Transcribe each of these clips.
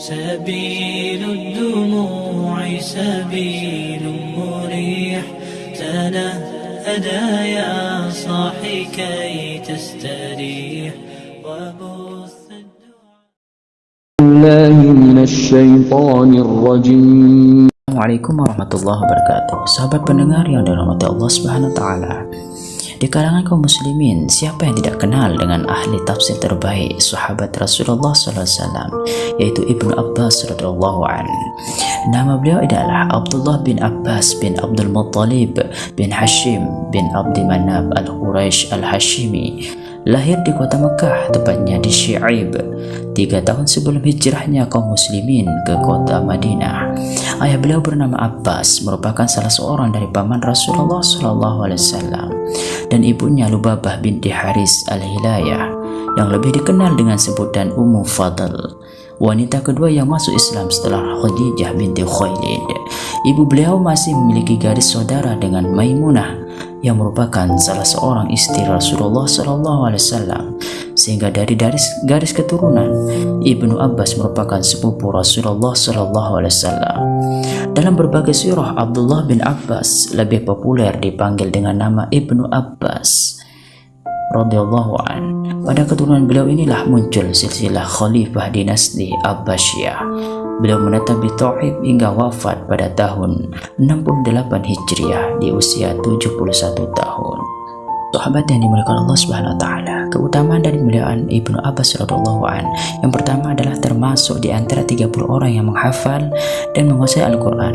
سبيل الدموع سبيل مريح تنهدى يا صاحي كي تستريح وبث الدعاء الله من الشيطان الرجيم Assalamualaikum warahmatullahi wabarakatuh Sahabat pendengar yang dirahmati Allah subhanahu wa ta'ala Di kalangan kaum muslimin Siapa yang tidak kenal dengan ahli tafsir terbaik Sahabat Rasulullah SAW Yaitu Ibnu Abbas radhiyallahu an. Nama beliau adalah Abdullah bin Abbas bin Abdul Muttalib bin Hashim bin Abdi Manab al-Quraisy al-Hashimi Lahir di kota Mekah, tepatnya di Syi'ib, tiga tahun sebelum hijrahnya kaum muslimin ke kota Madinah. Ayah beliau bernama Abbas, merupakan salah seorang dari paman Rasulullah SAW, dan ibunya Lubabah binti Haris al-Hilayah, yang lebih dikenal dengan sebutan Ummu Fadl. Wanita kedua yang masuk Islam setelah Khadijah binti Khuwailid. Ibu beliau masih memiliki garis saudara dengan Maimunah yang merupakan salah seorang istri Rasulullah SAW sehingga dari garis, garis keturunan Ibnu Abbas merupakan sepupu Rasulullah SAW dalam berbagai surah Abdullah bin Abbas lebih populer dipanggil dengan nama Ibnu Abbas an. Pada keturunan beliau inilah muncul silsilah khalifah dinasti Abbasiyah. Beliau menetap di Tauhid hingga wafat pada tahun 68 Hijriah di usia 71 tahun. Sahabat yang dimuliakan Allah Subhanahu wa taala, keutamaan dari kemuliaan Ibnu Abbas radhiyallahu an. Yang pertama adalah termasuk di antara 30 orang yang menghafal dan menguasai Al-Qur'an.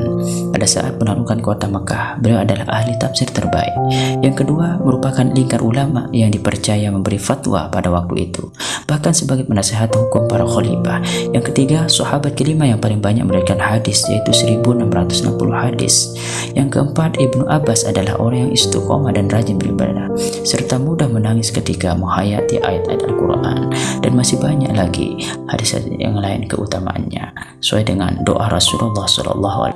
Pada saat penaklukan kota Mekah, beliau adalah ahli tafsir terbaik. Yang kedua, merupakan lingkar ulama yang dipercaya memberi fatwa pada waktu itu, bahkan sebagai penasehat hukum para khalifah. Yang ketiga, sahabat kelima yang paling banyak meriwayatkan hadis yaitu 1660 hadis. Yang keempat, Ibnu Abbas adalah orang yang istiqomah dan rajin beribadah serta mudah menangis ketika menghayati ayat-ayat Al-Quran. Dan masih banyak lagi hadis-hadis yang lain keutamaannya. Sesuai dengan doa Rasulullah SAW